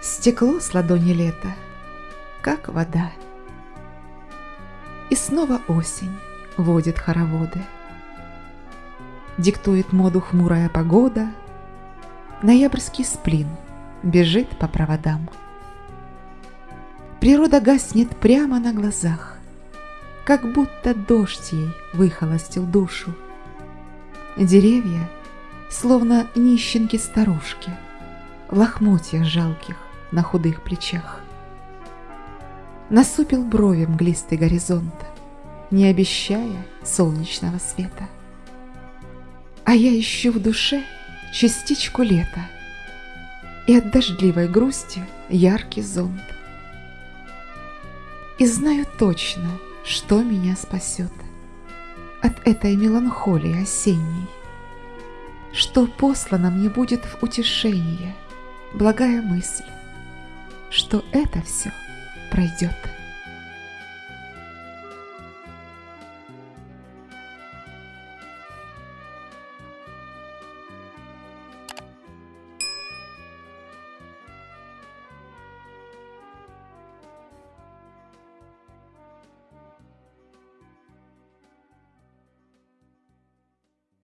Стекло с ладони лета, как вода. И снова осень водит хороводы. Диктует моду хмурая погода, Ноябрьский сплин бежит по проводам. Природа гаснет прямо на глазах, Как будто дождь ей выхолостил душу. Деревья, словно нищенки-старушки, В лохмотьях жалких на худых плечах. Насупил брови мглистый горизонт, Не обещая солнечного света. А я ищу в душе частичку лета И от дождливой грусти яркий зонт. И знаю точно, что меня спасет От этой меланхолии осенней, Что послано мне будет в утешение Благая мысль, что это все пройдет.